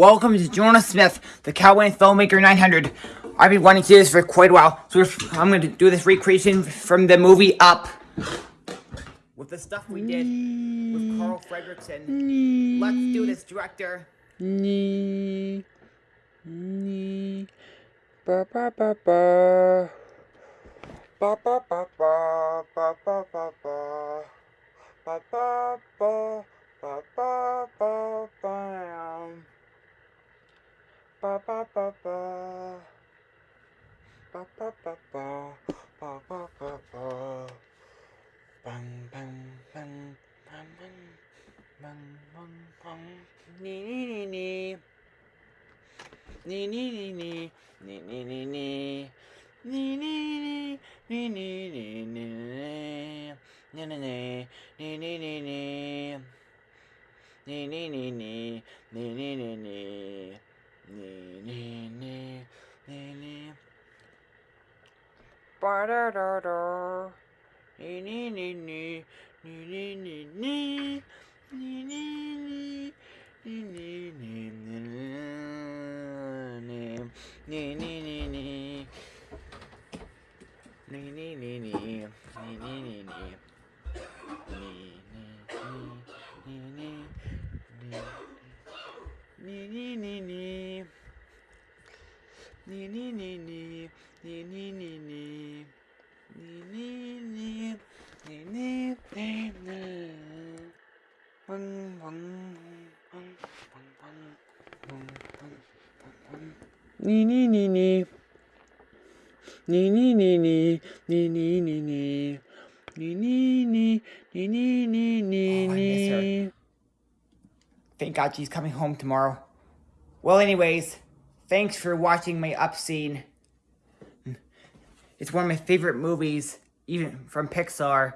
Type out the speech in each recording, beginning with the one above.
Welcome to Jonah Smith, the Cowboy Filmmaker 900. I've been wanting to do this for quite a while, so I'm going to do this recreation from the movie Up. With the stuff we did with Carl Fredricksen. Let's do this, director. Ba ba ba ba. Ba ba ba ba. Ba ba ba ba. Ba ba ba. Ba ba ba bam. Ba ba ba ba. Ba ba ba ba. Ba ba ba ba. Bang bang bang bang bang. Bang bang bang. Nee nee nee nee. Nee nee nee nee. Nee nee nee nee. Nee nee nee. Nee nee nee nee. Nee nee nee. Nee nee nee nee. Nee nee nee nee. Nee nee nee nee. Nee nee nee. Nee nee. Nee nee nee nee. Nee nee nee nee. Nee nee nee. Nee nee nee nee. Nee nee nee nee. Nee nee nee nee. Nee nee nee nee. Nee nee nee. Nee nee nee nee. Nee nee nee nee. Nee nee Oh, nee. Thank God she's coming home tomorrow. Well, anyways, thanks for watching my Up scene. It's one of my favorite movies, even from Pixar.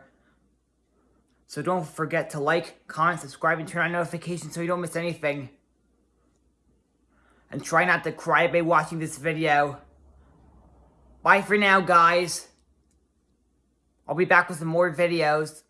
So don't forget to like, comment, subscribe, and turn on notifications so you don't miss anything. And try not to cry by watching this video. Bye for now, guys. I'll be back with some more videos.